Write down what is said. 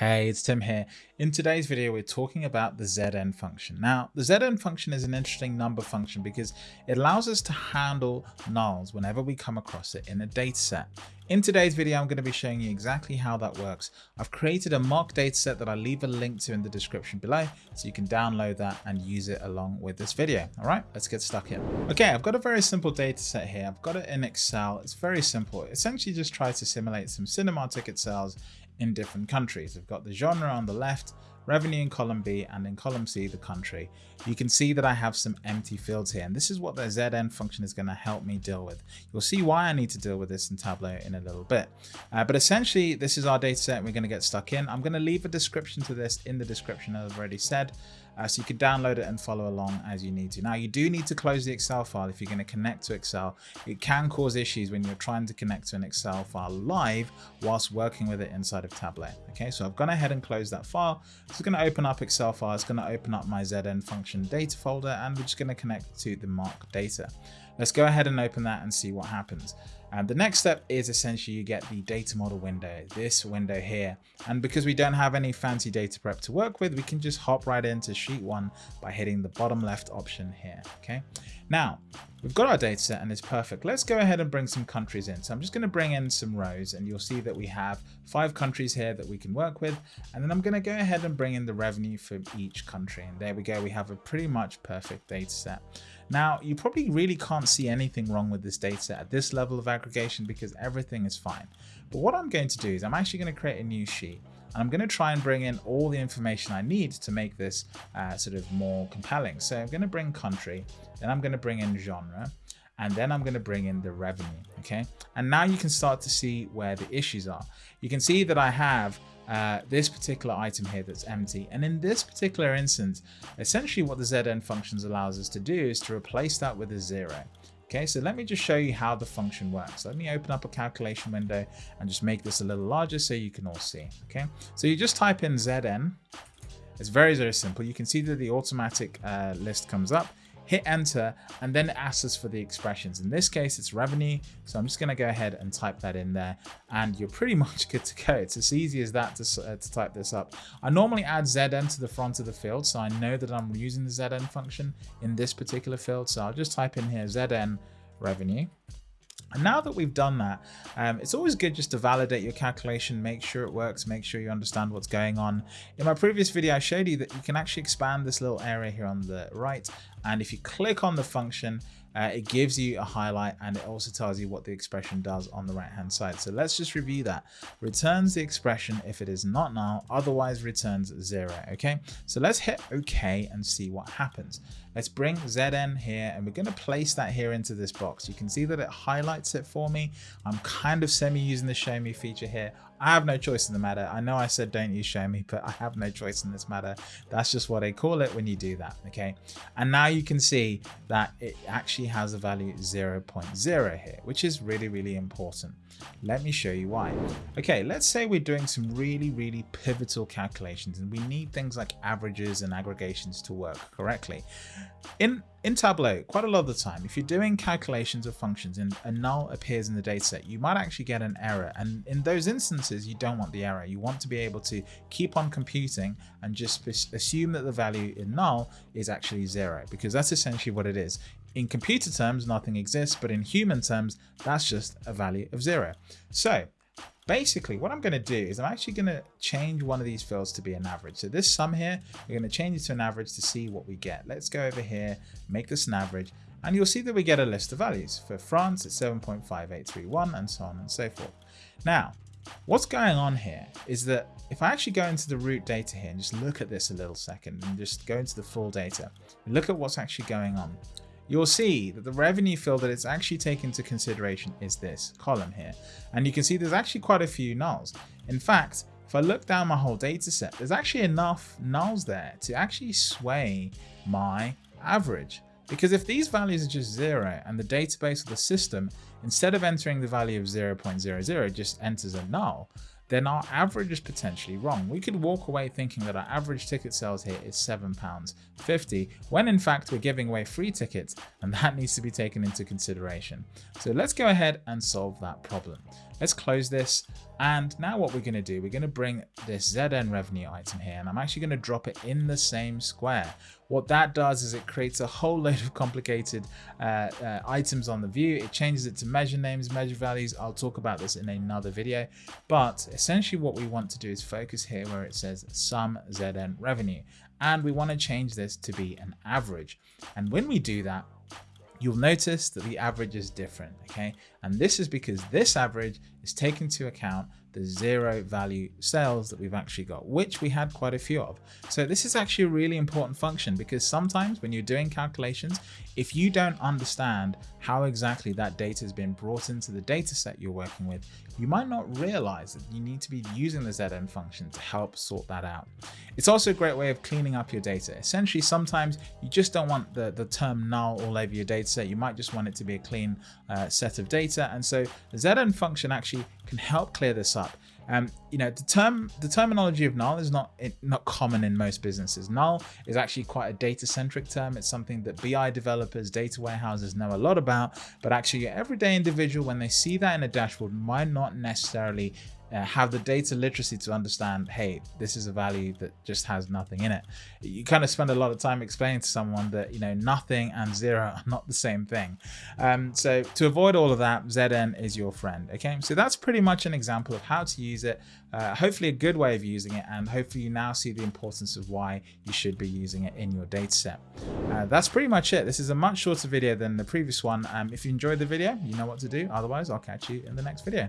Hey, it's Tim here. In today's video, we're talking about the Zn function. Now, the Zn function is an interesting number function because it allows us to handle nulls whenever we come across it in a dataset. In today's video, I'm going to be showing you exactly how that works. I've created a mock dataset that I'll leave a link to in the description below, so you can download that and use it along with this video. All right, let's get stuck in. Okay, I've got a very simple dataset here. I've got it in Excel. It's very simple. It essentially just tries to simulate some cinema ticket sales in different countries. We've got the genre on the left, revenue in column B, and in column C, the country. You can see that I have some empty fields here, and this is what the Zn function is going to help me deal with. You'll see why I need to deal with this in Tableau in a little bit. Uh, but essentially, this is our data set we're going to get stuck in. I'm going to leave a description to this in the description, as I've already said uh, so you can download it and follow along as you need to. Now you do need to close the Excel file if you're going to connect to Excel. It can cause issues when you're trying to connect to an Excel file live whilst working with it inside of Tableau. Okay, so I've gone ahead and closed that file. It's going to open up Excel file. It's going to open up my Zn function data folder and we're just going to connect to the mark data. Let's go ahead and open that and see what happens. And the next step is essentially you get the data model window, this window here. And because we don't have any fancy data prep to work with, we can just hop right into sheet one by hitting the bottom left option here. Okay. Now we've got our data set and it's perfect. Let's go ahead and bring some countries in. So I'm just going to bring in some rows and you'll see that we have five countries here that we can work with. And then I'm going to go ahead and bring in the revenue for each country. And there we go. We have a pretty much perfect data set. Now, you probably really can't see anything wrong with this data at this level of aggregation because everything is fine. But what I'm going to do is I'm actually going to create a new sheet and I'm going to try and bring in all the information I need to make this uh, sort of more compelling. So I'm going to bring country, then I'm going to bring in genre, and then I'm going to bring in the revenue. Okay. And now you can start to see where the issues are. You can see that I have uh, this particular item here that's empty. And in this particular instance, essentially what the Zn functions allows us to do is to replace that with a zero. Okay, so let me just show you how the function works. Let me open up a calculation window and just make this a little larger so you can all see. Okay, so you just type in Zn. It's very, very simple. You can see that the automatic uh, list comes up hit enter, and then it asks us for the expressions. In this case, it's revenue. So I'm just going to go ahead and type that in there and you're pretty much good to go. It's as easy as that to, uh, to type this up. I normally add Zn to the front of the field. So I know that I'm using the Zn function in this particular field. So I'll just type in here Zn revenue. And now that we've done that, um, it's always good just to validate your calculation, make sure it works, make sure you understand what's going on. In my previous video, I showed you that you can actually expand this little area here on the right. And if you click on the function, uh, it gives you a highlight and it also tells you what the expression does on the right hand side. So let's just review that. Returns the expression if it is not null, otherwise returns zero. Okay, so let's hit OK and see what happens. Let's bring Zn here and we're going to place that here into this box. You can see that it highlights it for me. I'm kind of semi using the show me feature here. I have no choice in the matter. I know I said don't use show me, but I have no choice in this matter. That's just what I call it when you do that. Okay. And now you can see that it actually has a value 0.0 here, which is really, really important. Let me show you why. Okay, let's say we're doing some really, really pivotal calculations and we need things like averages and aggregations to work correctly. In in Tableau, quite a lot of the time, if you're doing calculations of functions and a null appears in the dataset, you might actually get an error. And in those instances, you don't want the error. You want to be able to keep on computing and just assume that the value in null is actually zero, because that's essentially what it is. In computer terms, nothing exists, but in human terms, that's just a value of zero. So basically what I'm going to do is I'm actually going to change one of these fields to be an average. So this sum here, we're going to change it to an average to see what we get. Let's go over here, make this an average, and you'll see that we get a list of values. For France, it's 7.5831 and so on and so forth. Now, what's going on here is that if I actually go into the root data here and just look at this a little second and just go into the full data, look at what's actually going on you'll see that the revenue field that it's actually taken into consideration is this column here. And you can see there's actually quite a few nulls. In fact, if I look down my whole data set, there's actually enough nulls there to actually sway my average. Because if these values are just zero and the database or the system, instead of entering the value of 0.00, just enters a null, then our average is potentially wrong. We could walk away thinking that our average ticket sales here is £7.50, when in fact we're giving away free tickets, and that needs to be taken into consideration. So let's go ahead and solve that problem. Let's close this. And now what we're going to do, we're going to bring this ZN revenue item here, and I'm actually going to drop it in the same square. What that does is it creates a whole load of complicated uh, uh, items on the view. It changes it to measure names, measure values. I'll talk about this in another video. But essentially what we want to do is focus here where it says sum ZN revenue. And we want to change this to be an average. And when we do that, you'll notice that the average is different, okay? And this is because this average is taking into account the zero value sales that we've actually got, which we had quite a few of. So this is actually a really important function because sometimes when you're doing calculations, if you don't understand how exactly that data has been brought into the data set you're working with, you might not realize that you need to be using the ZN function to help sort that out. It's also a great way of cleaning up your data. Essentially, sometimes you just don't want the, the term null all over your data set. You might just want it to be a clean uh, set of data. And so the ZN function actually can help clear this up. Um, you know, the term, the terminology of null is not not common in most businesses. Null is actually quite a data-centric term. It's something that BI developers, data warehouses know a lot about, but actually your everyday individual, when they see that in a dashboard, might not necessarily uh, have the data literacy to understand, hey, this is a value that just has nothing in it. You kind of spend a lot of time explaining to someone that, you know, nothing and zero are not the same thing. Um, so to avoid all of that, ZN is your friend. Okay, so that's pretty much an example of how to use it. Uh, hopefully a good way of using it. And hopefully you now see the importance of why you should be using it in your data set. Uh, that's pretty much it. This is a much shorter video than the previous one. Um, if you enjoyed the video, you know what to do. Otherwise, I'll catch you in the next video.